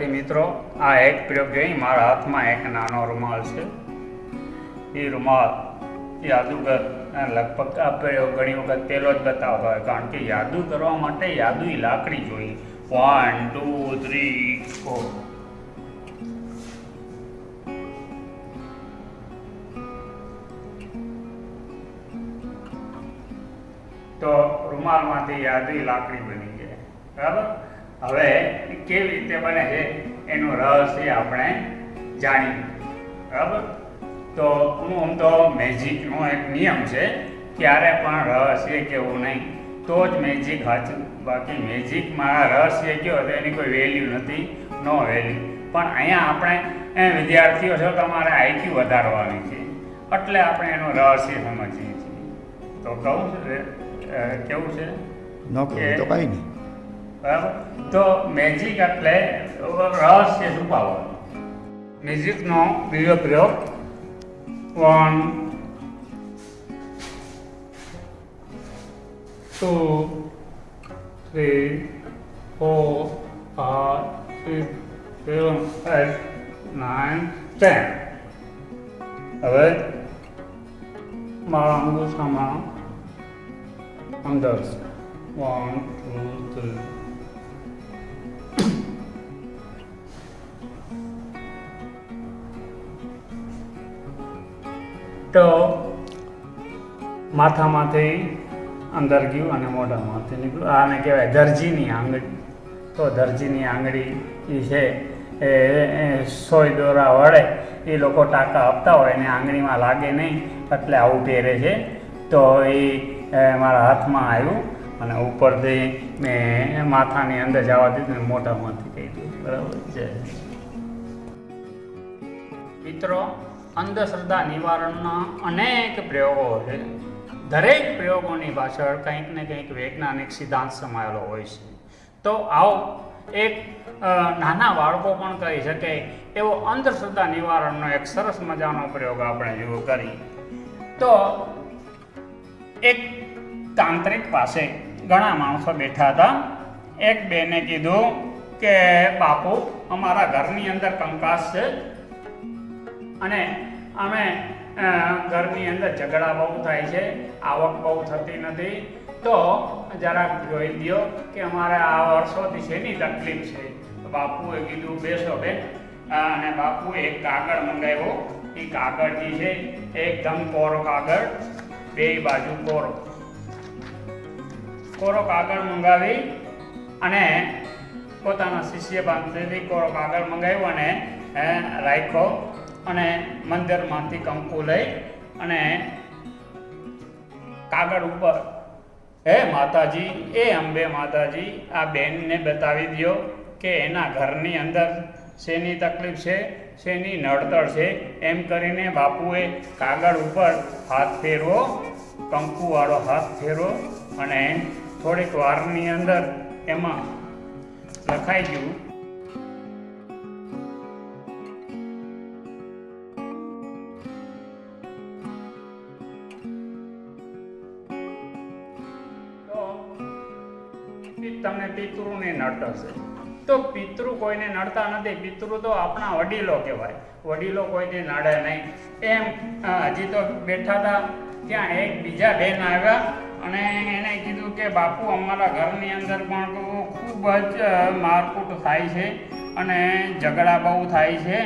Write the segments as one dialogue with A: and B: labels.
A: વિદ્યાર્થી મિત્રો, આ એક પ્રયોગ જોઈ મારા હાથમાં એક નાનો રૂમાલ છે. એ રૂમાલ જાદુગર લગભગ આ પ્રયોગ ઘણી વખત પહેલો જ બતાવતો હોય, કારણ કે યાદુ કરવા માટે યાદુઈ લાકડી જોઈએ. વન ટુ થ્રી ફોર તો રૂમાલમાંથી યાદી લાકડી બની જાય બરાબર? હવે કેવી રીતે બને છે એનું રહસ્ય આપણે જાણીએ. બરાબર? તો હું આમ તો મેજિકનો એક નિયમ છે ક્યારે પણ રહસ્ય કેવું નહીં તો જ મેજિક સાચું બાકી મેજિકમાં રહસ્ય કયો તો એની કોઈ વેલ્યુ નથી નો વેલ્યુ પણ અહીંયા આપણે એ વિદ્યાર્થીઓ છો તમારે આઈક્યુ વધારવાની છે. એટલે આપણે એનું રહસ્ય સમજીએ છીએ. તો કહું છું કેવું છે?
B: ન તો કાંઈ નહીં.
A: બરાબર? તો મેજિક એટલે રહસ્ય છુપાવો મેજિકનો બીજો પ્રયોગ one two three four five six seven eight nine ten હવે મારા અંગૂઠામાં અંદર. વન ટુ થ્રી તો માથામાંથી અંદર ગયું અને મોઢામાંથી નીકળ્યું. આને કહેવાય દરજીની આંગળી. તો દરજીની આંગળી એ છે, એ સોય દોરા વડે એ લોકો ટાંકા આપતા હોય, એને આંગળીમાં લાગે નહીં, એટલે આવું પહેરે છે. તો એ મારા હાથમાં આવ્યું અને ઉપરથી મેં માથાની અંદર જવા દીધું મોઢામાંથી કહી દીધું. બરાબર છે. મિત્રો અંધશ્રદ્ધા નિવારણના અનેક પ્રયોગો છે. દરેક પ્રયોગોની પાછળ કંઈક ને કંઈક વૈજ્ઞાનિક સિદ્ધાંત સમાયેલો હોય છે. તો આવો એક નાના બાળકો પણ કહી શકે, એવો અંધશ્રદ્ધા નિવારણનો એક સરસ મજાનો પ્રયોગ આપણે જેવો કરી તો એક તાંત્રિક પાસે ઘણા માણસો બેઠા હતા. એક બેને કીધું કે, બાપુ, અમારા ઘરની અંદર કંકાસ છે. અને અમે ઘરની અંદર ઝઘડા બહુ થાય છે, આવક બહુ થતી નથી. તો જરાક જોઈ દ્યો કે અમારે આ વર્ષોથી શેની તકલીફ છે? બાપુએ કીધું, બેસો બેન. અને બાપુએ એક કાગળ મંગાવ્યો. એ કાગળ જે છે, એકદમ કોરો કાગળ. બે બાજુ કોરો. કોરો કાગળ મંગાવી અને પોતાના શિષ્ય પાસેથી કોરો કાગળ મંગાવ્યો અને રાખ્યો. અને મંદિરમાંથી કંકુ લઈ અને કાગળ ઉપર, હે માતાજી, એ અંબે માતાજી, આ બેનને બતાવી દ્યો કે એના ઘરની અંદર શેની તકલીફ છે, શેની નડતર છે. એમ કરીને બાપુએ કાગળ ઉપર હાથ ફેરવો, કંકુવાળો હાથ ફેરવો અને થોડીક વારની અંદર એમાં લખાઈ ગયું તમને પિતૃને નડતશે. તો પિતૃ કોઈને નડતા નથી. પિતૃ તો આપણા વડીલો કહેવાય. વડીલો કોઈને નડે નહીં. એમ હજી તો બેઠા હતા ત્યાં એક બીજા બેન આવ્યા અને એને કીધું કે, બાપુ, અમારા ઘરની અંદર પણ ખૂબ જ મારકૂટ થાય છે અને ઝઘડા બહુ થાય છે.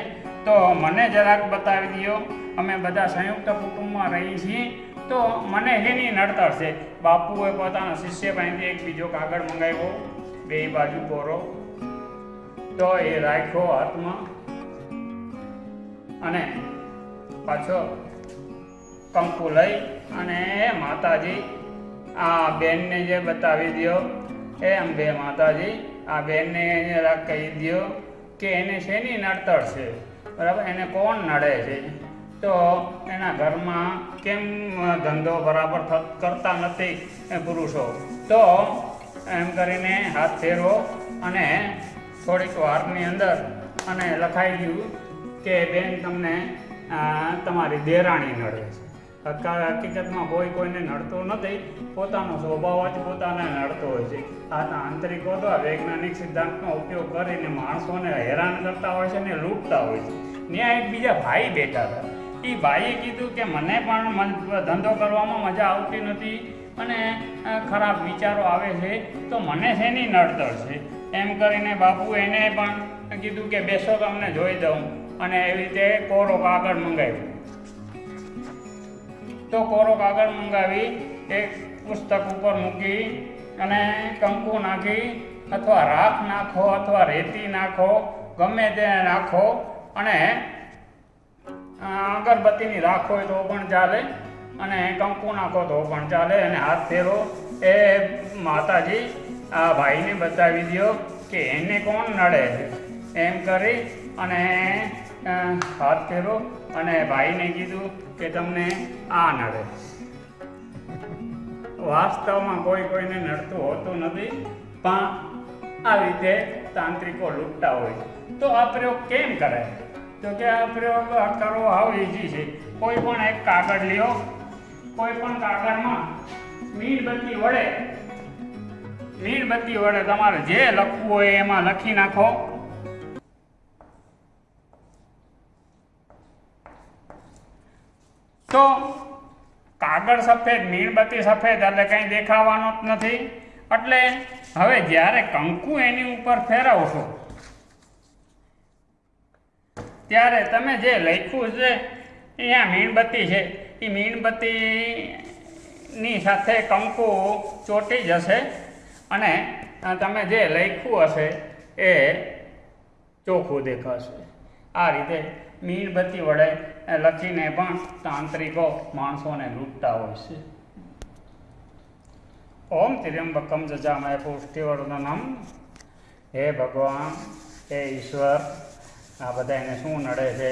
A: તો મને જરાક બતાવી દો અમે બધા સંયુક્ત કુટુંબમાં રહીએ છીએ. તો મને એની નડતર છે. બાપુએ પોતાના શિષ્ય પાસેથી એક બીજો કાગળ મંગાવ્યો. બે બાજુ કોરો તો એ રાખ્યો હાથમાં. અને પાછો કંકુ લઈ અને માતાજી, આ બેનને જે બતાવી દ્યો એ બે માતાજી, આ બેનને કહી દ્યો કે એને શેની નડતર છે? બરાબર? એને કોણ નડે છે? તો એના ઘરમાં કેમ ધંધો બરાબર કરતા નથી પુરુષો? તો એમ કરીને હાથ ફેરવો અને થોડીક વારની અંદર અને લખાઈ ગયું કે બેન તમને તમારી દેરાણી નડે છે. હકા- હકીકતમાં કોઈ કોઈને નડતું નથી. પોતાનો સ્વભાવ જ પોતાને નડતો હોય છે. આના આંતરિકો તો વૈજ્ઞાનિક સિદ્ધાંતનો ઉપયોગ કરીને માણસોને હેરાન કરતા હોય છે ને લૂંટતા હોય છે. ત્યાં એક બીજા ભાઈ બેઠા હતા. એ ભાઈએ કીધું કે મને પણ ધંધો કરવામાં મજા આવતી નથી અને ખરાબ વિચારો આવે છે, તો મને શેની નડતર છે? એમ કરીને બાપુ એને પણ કીધું કે બેસો તમને જોઈ દઉં. અને એવી રીતે કોરો કાગળ મંગાવ્યો. તો કોરો કાગળ મંગાવી, એક પુસ્તક ઉપર મૂકી અને કંકુ નાખી અથવા રાખ નાખો અથવા રેતી નાખો, ગમે તે નાખો અને અગરબત્તીની રાખ હોય તો પણ ચાલે અને કંકુ નાખો તો પણ ચાલે અને હાથ ફેરો એ માતાજી આ ભાઈને બતાવી દો કે એને કોણ નડે એમ કરી અને હાથ ફેરો અને ભાઈને કીધું કે તમને આ નડે. વાસ્તવમાં કોઈ કોઈને નડતું હોતું નથી, પણ આ રીતે તાંત્રિકો લૂંટતા હોય. તો આ પ્રયોગ કેમ કરાય તો કે આ પ્રયોગ કરવો હાવ ઈઝી છે. કોઈ પણ એક કાગળ લ્યો, કોઈ પણ કાગળમાં મીણબત્તી વડે મીણબત્તી વડે તમારે જે લખવું હોય એમાં લખી નાખો. તો કાગળ સફેદ, મીણબત્તી સફેદ એટલે કંઈ દેખાવાનું જ નથી. એટલે હવે જ્યારે કંકુ એની ઉપર ફેરવશો ત્યારે તમે જે લખ્યું છે અહીંયા મીણબત્તી છે. એ મીણબત્તીની સાથે કંકુ ચોંટી જશે અને તમે જે લખ્યું હશે, એ ચોખ્ખું દેખાશે. આ રીતે મીણબત્તી વડે લખીને પણ તાંત્રિકો માણસોને લૂંટતા હોય છે. ઓમ ત્ર્યંબકમ જજામય પુષ્ટિવર્ધનમ. હે ભગવાન, હે ઈશ્વર. આ બધા એને શું નડે છે?